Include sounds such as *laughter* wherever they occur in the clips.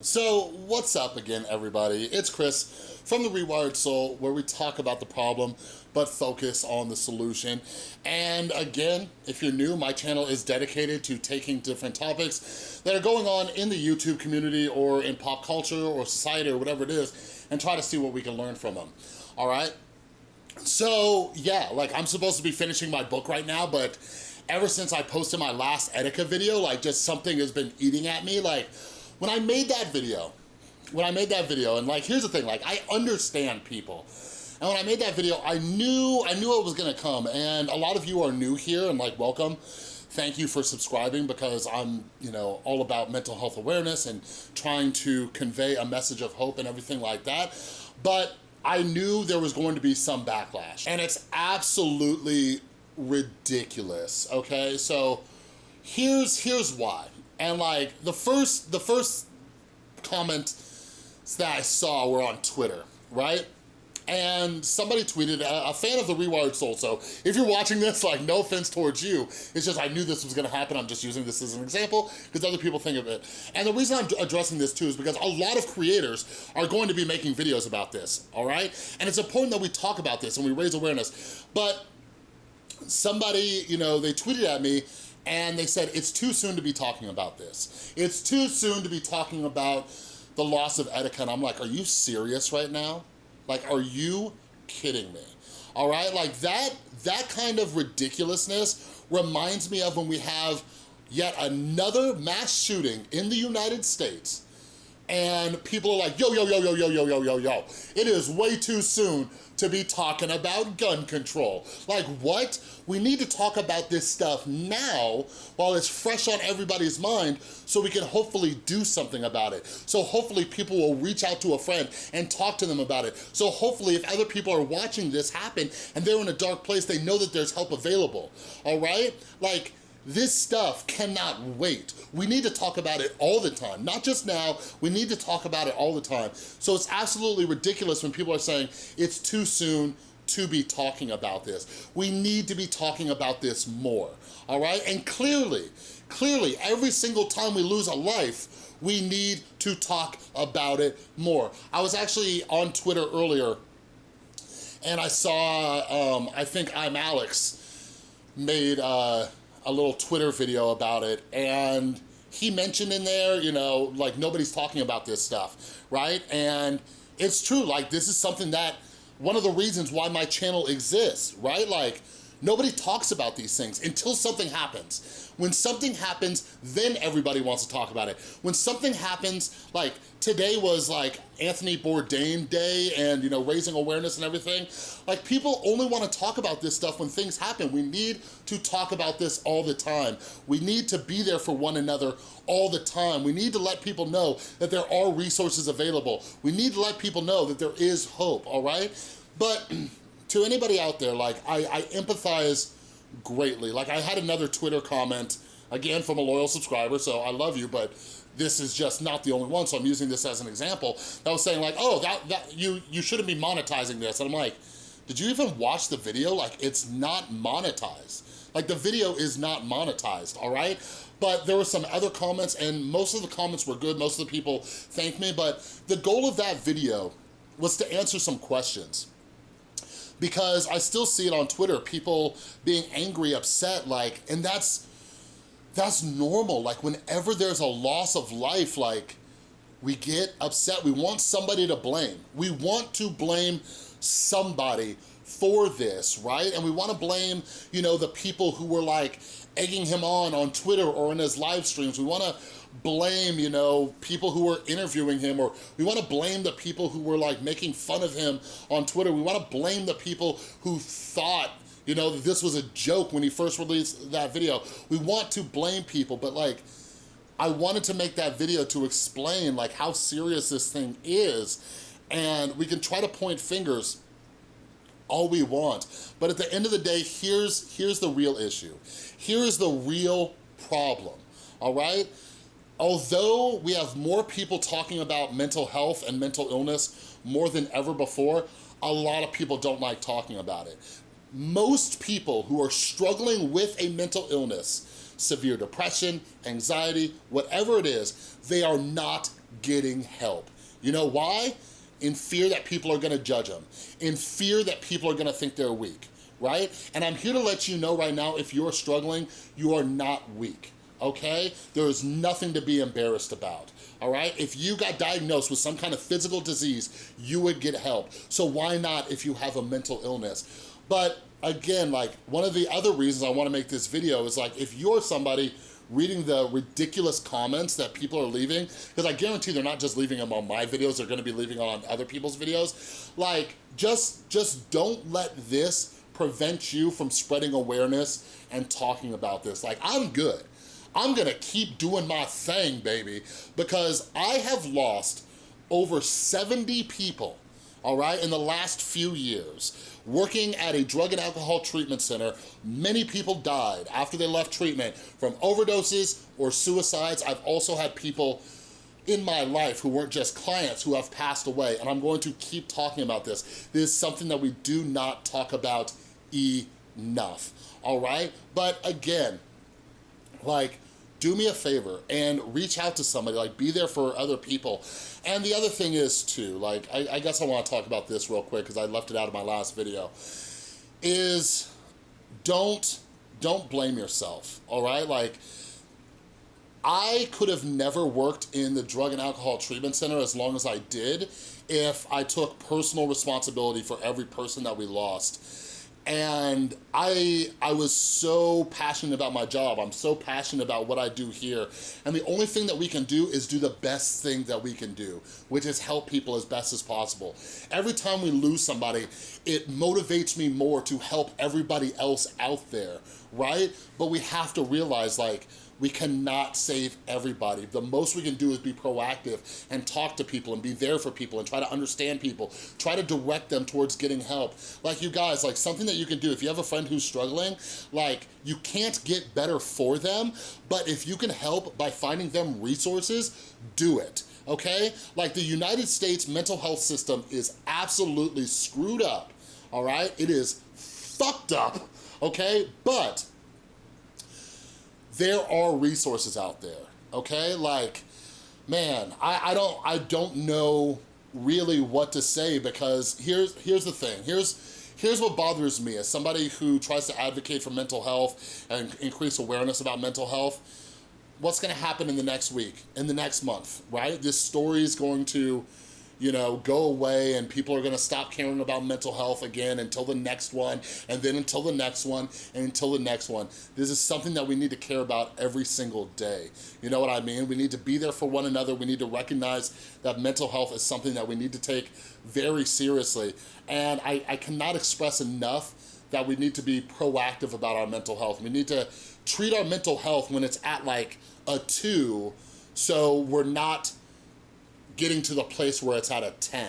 So what's up again, everybody? It's Chris from The Rewired Soul, where we talk about the problem, but focus on the solution. And again, if you're new, my channel is dedicated to taking different topics that are going on in the YouTube community or in pop culture or society or whatever it is, and try to see what we can learn from them, all right? So yeah, like I'm supposed to be finishing my book right now, but ever since I posted my last Etika video, like just something has been eating at me, like when I made that video, when I made that video, and like, here's the thing, like, I understand people. And when I made that video, I knew, I knew it was gonna come, and a lot of you are new here, and like, welcome. Thank you for subscribing because I'm, you know, all about mental health awareness and trying to convey a message of hope and everything like that. But I knew there was going to be some backlash, and it's absolutely ridiculous, okay? So here's, here's why. And like the first, the first comment that I saw were on Twitter, right? and somebody tweeted, a, fan of the Rewired Soul, so if you're watching this, like, no offense towards you, it's just I knew this was gonna happen, I'm just using this as an example, because other people think of it. And the reason I'm addressing this too is because a lot of creators are going to be making videos about this, all right? And it's important that we talk about this and we raise awareness, but somebody, you know, they tweeted at me and they said, it's too soon to be talking about this. It's too soon to be talking about the loss of Etika. And I'm like, are you serious right now? Like, are you kidding me? All right, like that, that kind of ridiculousness reminds me of when we have yet another mass shooting in the United States and people are like, yo, yo, yo, yo, yo, yo, yo, yo, yo. It is way too soon to be talking about gun control. Like what? We need to talk about this stuff now while it's fresh on everybody's mind so we can hopefully do something about it. So hopefully people will reach out to a friend and talk to them about it. So hopefully if other people are watching this happen and they're in a dark place, they know that there's help available, all right? Like, this stuff cannot wait. We need to talk about it all the time, not just now, we need to talk about it all the time. So it's absolutely ridiculous when people are saying it's too soon to be talking about this. We need to be talking about this more, all right? And clearly, clearly, every single time we lose a life, we need to talk about it more. I was actually on Twitter earlier and I saw, um, I think I'm Alex made, uh, a little Twitter video about it and he mentioned in there, you know, like nobody's talking about this stuff, right? And it's true, like this is something that, one of the reasons why my channel exists, right? Like, Nobody talks about these things until something happens. When something happens, then everybody wants to talk about it. When something happens, like today was like Anthony Bourdain Day and you know raising awareness and everything, like people only want to talk about this stuff when things happen. We need to talk about this all the time. We need to be there for one another all the time. We need to let people know that there are resources available. We need to let people know that there is hope, all right? But *clears throat* to anybody out there, like, I, I empathize greatly. Like, I had another Twitter comment, again, from a loyal subscriber, so I love you, but this is just not the only one, so I'm using this as an example, that was saying like, oh, that, that you, you shouldn't be monetizing this. And I'm like, did you even watch the video? Like, it's not monetized. Like, the video is not monetized, all right? But there were some other comments, and most of the comments were good. Most of the people thanked me, but the goal of that video was to answer some questions because I still see it on Twitter, people being angry, upset, like, and that's, that's normal. Like whenever there's a loss of life, like we get upset. We want somebody to blame. We want to blame somebody for this, right? And we wanna blame, you know, the people who were like egging him on on Twitter or in his live streams. We wanna blame, you know, people who were interviewing him or we wanna blame the people who were like making fun of him on Twitter. We wanna blame the people who thought you know, this was a joke when he first released that video. We want to blame people, but like, I wanted to make that video to explain like how serious this thing is and we can try to point fingers all we want. But at the end of the day, here's, here's the real issue. Here is the real problem, all right? Although we have more people talking about mental health and mental illness more than ever before, a lot of people don't like talking about it. Most people who are struggling with a mental illness, severe depression, anxiety, whatever it is, they are not getting help. You know why? In fear that people are gonna judge them, in fear that people are gonna think they're weak, right? And I'm here to let you know right now, if you're struggling, you are not weak okay? There is nothing to be embarrassed about, all right? If you got diagnosed with some kind of physical disease, you would get help. So why not if you have a mental illness? But again, like one of the other reasons I wanna make this video is like, if you're somebody reading the ridiculous comments that people are leaving, because I guarantee they're not just leaving them on my videos, they're gonna be leaving on other people's videos. Like, just, just don't let this prevent you from spreading awareness and talking about this. Like, I'm good. I'm gonna keep doing my thing, baby, because I have lost over 70 people, all right, in the last few years. Working at a drug and alcohol treatment center, many people died after they left treatment from overdoses or suicides. I've also had people in my life who weren't just clients who have passed away, and I'm going to keep talking about this. This is something that we do not talk about enough, all right? But again, like, do me a favor and reach out to somebody, like be there for other people. And the other thing is too, like, I, I guess I wanna talk about this real quick because I left it out of my last video, is don't, don't blame yourself, all right? Like, I could have never worked in the drug and alcohol treatment center as long as I did if I took personal responsibility for every person that we lost and I, I was so passionate about my job. I'm so passionate about what I do here. And the only thing that we can do is do the best thing that we can do, which is help people as best as possible. Every time we lose somebody, it motivates me more to help everybody else out there, right? But we have to realize like, we cannot save everybody. The most we can do is be proactive and talk to people and be there for people and try to understand people. Try to direct them towards getting help. Like you guys, like something that you can do, if you have a friend who's struggling, like you can't get better for them, but if you can help by finding them resources, do it okay? Like the United States mental health system is absolutely screwed up, all right? It is fucked up, okay? But there are resources out there, okay? Like, man, I, I don't I don't know really what to say because here's here's the thing. Here's here's what bothers me as somebody who tries to advocate for mental health and increase awareness about mental health. What's gonna happen in the next week, in the next month, right? This story is going to you know, go away and people are gonna stop caring about mental health again until the next one, and then until the next one, and until the next one. This is something that we need to care about every single day. You know what I mean? We need to be there for one another. We need to recognize that mental health is something that we need to take very seriously. And I, I cannot express enough that we need to be proactive about our mental health. We need to treat our mental health when it's at like a two, so we're not getting to the place where it's at a 10,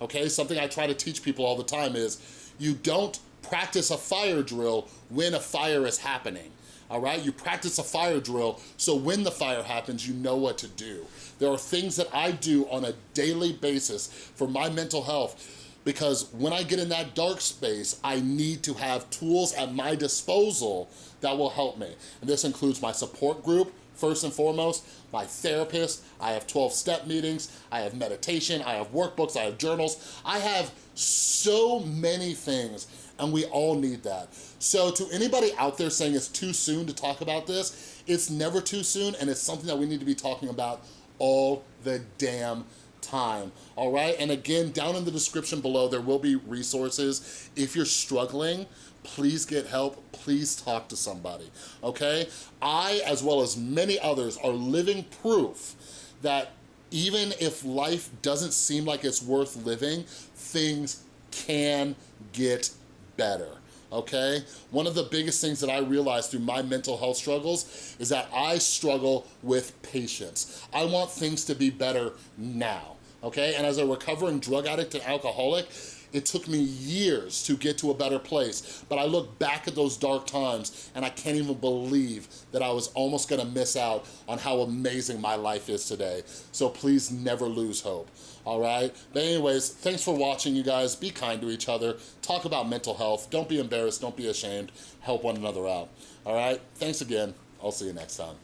okay? Something I try to teach people all the time is you don't practice a fire drill when a fire is happening, all right? You practice a fire drill so when the fire happens, you know what to do. There are things that I do on a daily basis for my mental health because when I get in that dark space, I need to have tools at my disposal that will help me. And this includes my support group, First and foremost, my therapist, I have 12 step meetings, I have meditation, I have workbooks, I have journals. I have so many things and we all need that. So to anybody out there saying it's too soon to talk about this, it's never too soon and it's something that we need to be talking about all the damn time, all right? And again, down in the description below, there will be resources. If you're struggling, please get help, please talk to somebody, okay? I, as well as many others, are living proof that even if life doesn't seem like it's worth living, things can get better okay? One of the biggest things that I realized through my mental health struggles is that I struggle with patience. I want things to be better now, okay? And as a recovering drug addict and alcoholic, it took me years to get to a better place, but I look back at those dark times and I can't even believe that I was almost gonna miss out on how amazing my life is today. So please never lose hope, all right? But anyways, thanks for watching, you guys. Be kind to each other. Talk about mental health. Don't be embarrassed. Don't be ashamed. Help one another out, all right? Thanks again. I'll see you next time.